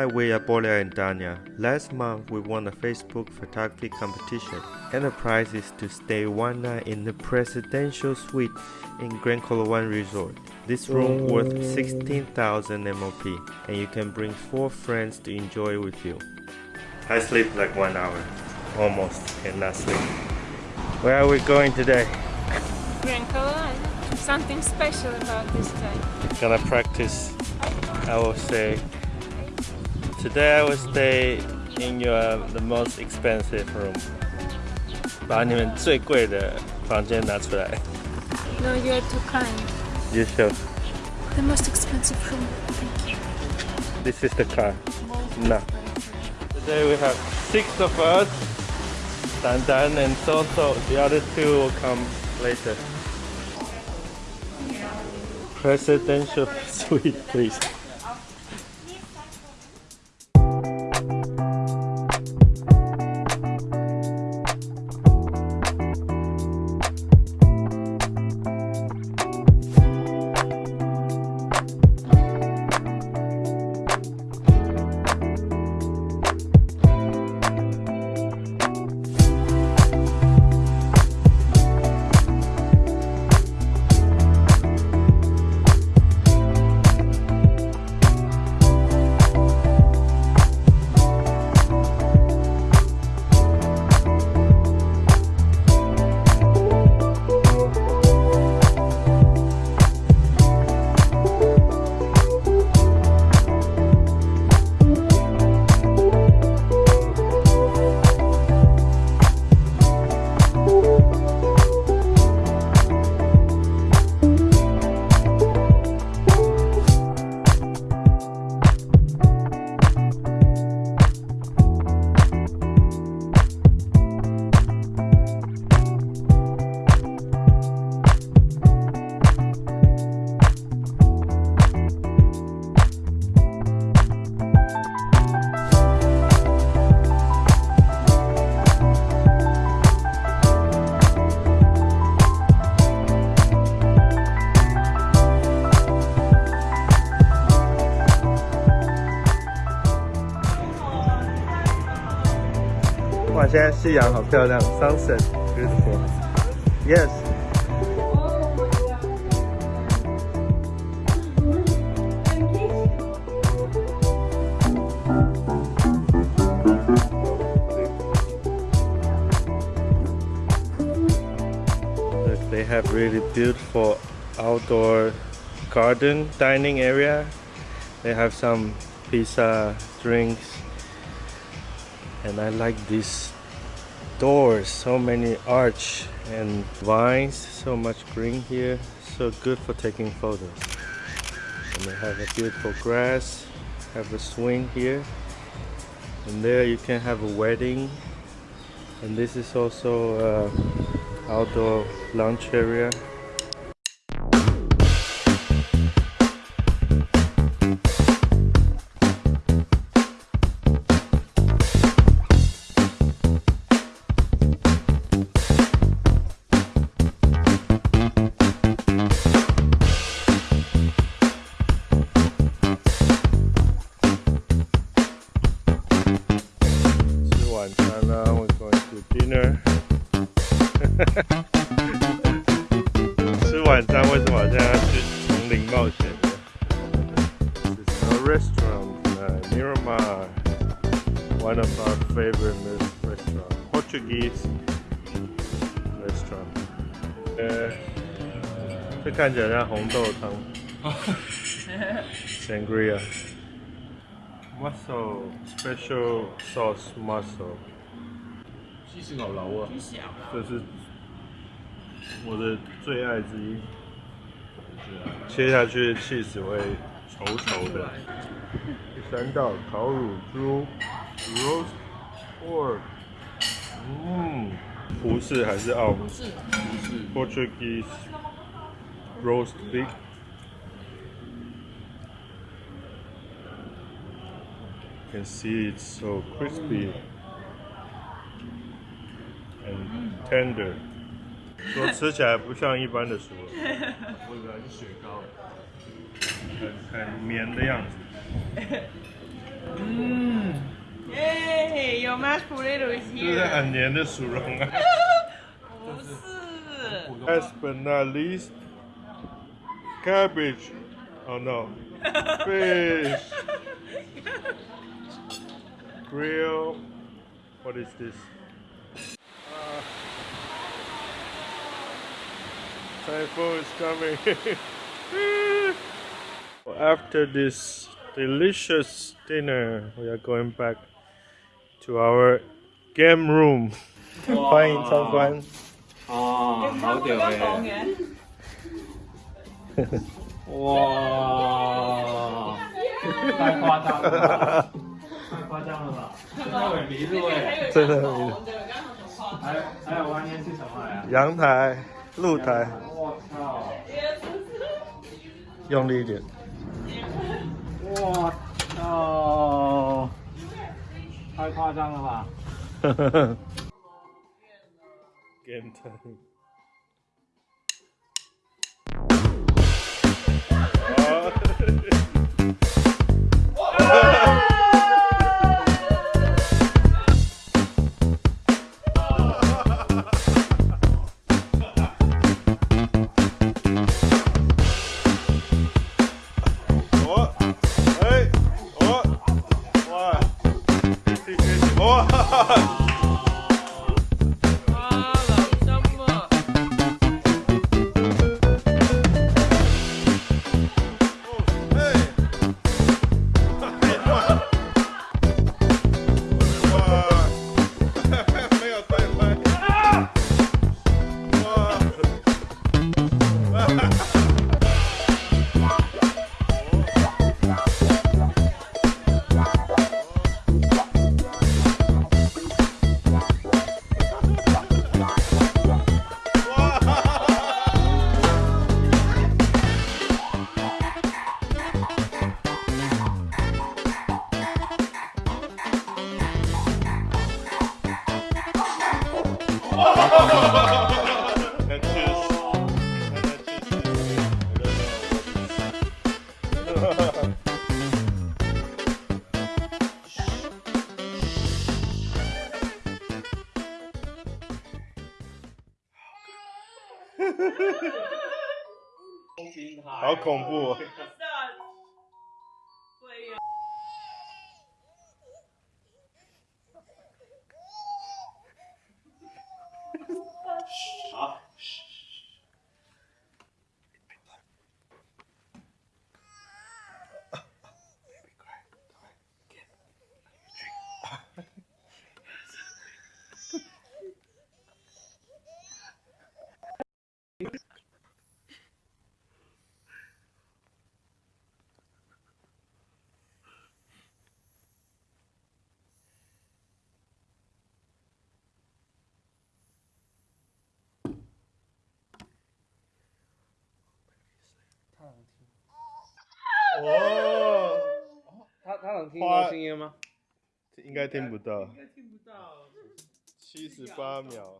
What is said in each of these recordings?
Hi, we are Bolia and Danya. Last month, we won a Facebook photography competition, and the prize is to stay one night in the presidential suite in Grand Coloane Resort. This room worth 16,000 MOP, and you can bring four friends to enjoy with you. I sleep like one hour, almost, and not sleep. Where are we going today? Grand Coloane. Something special about this day. Gonna practice, I will say. Today I will stay in your the most expensive room. 把你们最贵的房间拿出来。 No, you're too kind. You show. The most expensive room. Thank you. This is the car. No. Today we have six of us. Dan Dan and Soso. The other two will come later. Presidential suite, please. 现在夕阳好漂亮，sunset beautiful。Yes。Look, they have really beautiful outdoor garden dining area. They have some pizza, drinks, and I like these doors so many arch and vines so much green here. So good for taking photos. And they have a beautiful grass have a swing here. And there you can have a wedding. And this is also uh, outdoor lunch area restaurant, uh, Miramar, one of our favorite restaurant, Portuguese restaurant. 呃，这看起来像红豆汤，sangria。Mussel special sauce mussel，西式牛柳啊，这是我的最爱之一。切下去的 cheese 会 稠稠的。第三道烤乳猪，roast pork，嗯，葡式还是澳不是不是 Portuguese roast pig。You can see it's so crispy and tender， 说吃起来不像一般的薯耳，我以为是雪糕。很很绵的样子。 嗯，耶，有 mashed potato 就是 here。很黏的薯蓉啊。不是， Last but not least, cabbage. Oh no, fish. Grill. What is this? typhoon is coming. After this delicious dinner, we are going back to our game room. 欢迎参观。哦，好屌嘅，哇，太夸张了，太夸张了吧？真的很迷路哎，真的很迷路还有还有外面是什么呀？阳台、 露台，我操！用力一点。我操！太夸张了吧？Game time. 와. 어, 好恐怖！声音吗？应该听不到。应该听不到。七十八秒。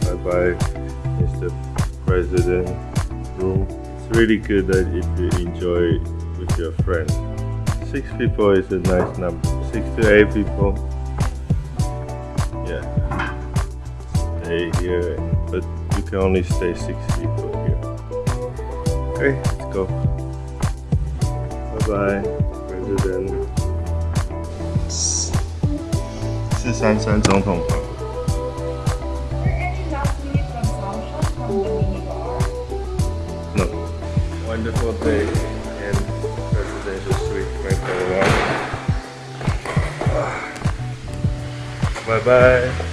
Bye bye, Mr. President room. It's really good that if you enjoy with your friends. Six people is a nice number. Six to eight people. Yeah. Stay here, but you can only stay six people here. Okay, let's go. Bye bye, President. 四三三总统 Wonderful day in presidential suite, Taiwan. Bye